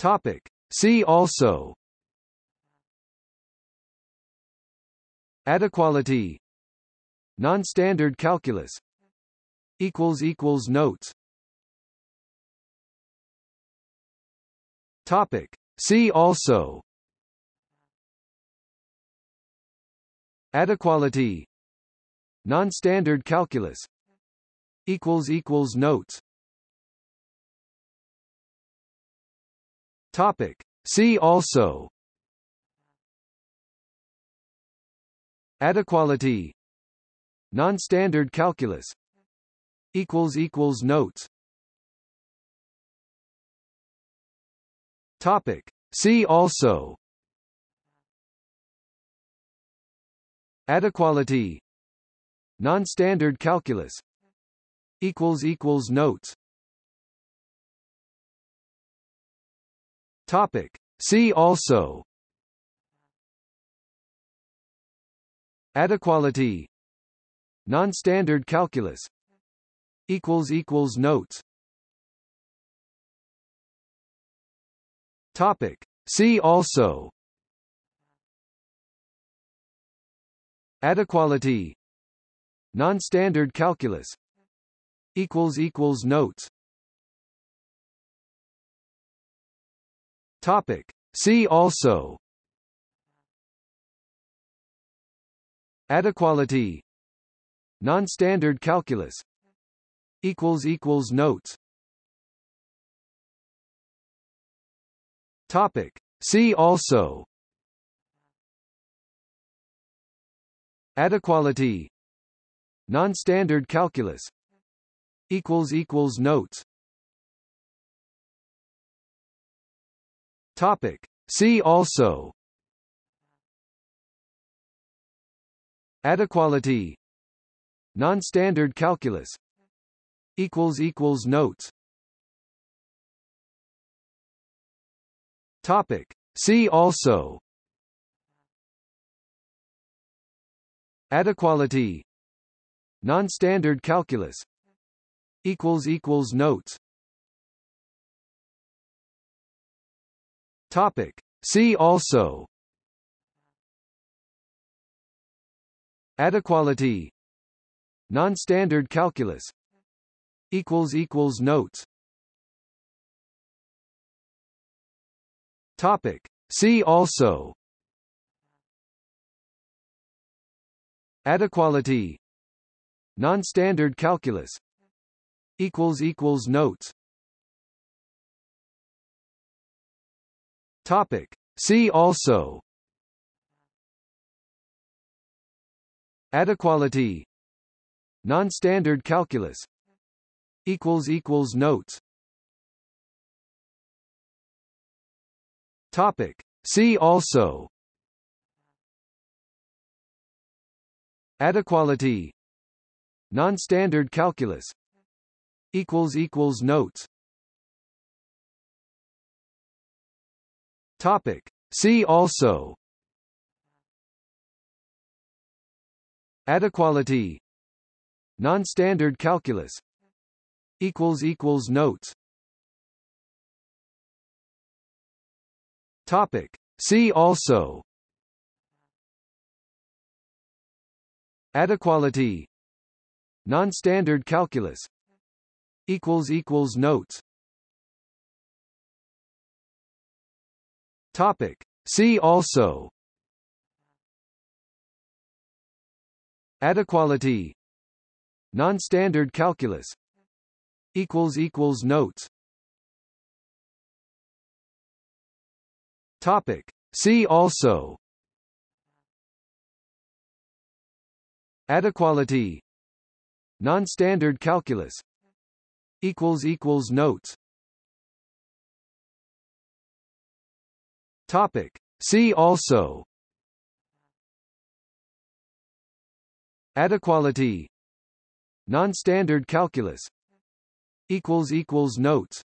Topic. See also. Adequality. Non-standard calculus. Equals equals notes. Topic. See also. Adequality. Non-standard calculus. Equals equals notes Topic. See also. Adequality. Non-standard calculus. Equals equals notes. Topic. See also. Adequality. Non-standard calculus. Equals equals notes Topic. See also. Adequality. Non-standard calculus. Equals equals notes. Topic. See also. Adequality. Non-standard calculus. Equals equals notes Topic. See also. Adequality. Non-standard calculus. Equals equals notes. Topic. See also. Adequality. Non-standard calculus. Equals equals notes Topic. See also. Adequality. Non-standard calculus. Equals equals notes. Topic. See also. Adequality. Non-standard calculus. Equals equals notes Topic. See also. Adequality. Non-standard calculus. Equals equals notes. Topic. See also. Adequality. Non-standard calculus. Equals equals notes Topic. See also. Adequality. Non-standard calculus. Equals equals notes. Topic. See also. Adequality. Non-standard calculus. Equals equals notes Topic. See also. Adequality. Non-standard calculus. Equals equals notes. Topic. See also. Adequality. Non-standard calculus. Equals equals notes Topic. See also. Adequality. Non-standard calculus. Equals equals notes. Topic. See also. Adequality. Non-standard calculus. Equals equals notes Topic. See also. Adequality. Non-standard calculus. Notes